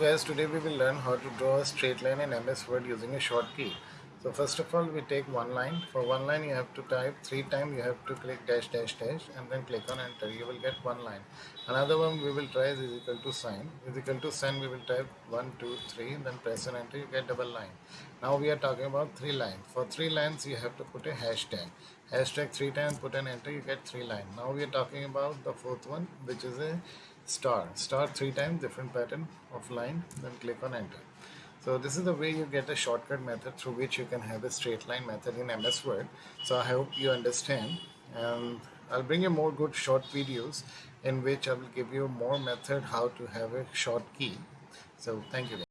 Guys, today we will learn how to draw a straight line in MS Word using a short key. So first of all we take one line. For one line you have to type three times you have to click dash dash dash and then click on enter. You will get one line. Another one we will try is equal to sign. Is equal to sign we will type one, two, three then press on enter you get double line. Now we are talking about three lines. For three lines you have to put a hashtag. Hashtag three times put an enter you get three line. Now we are talking about the fourth one which is a star star three times different pattern of line then click on enter so this is the way you get a shortcut method through which you can have a straight line method in MS Word. So I hope you understand. And I'll bring you more good short videos in which I will give you more method how to have a short key. So thank you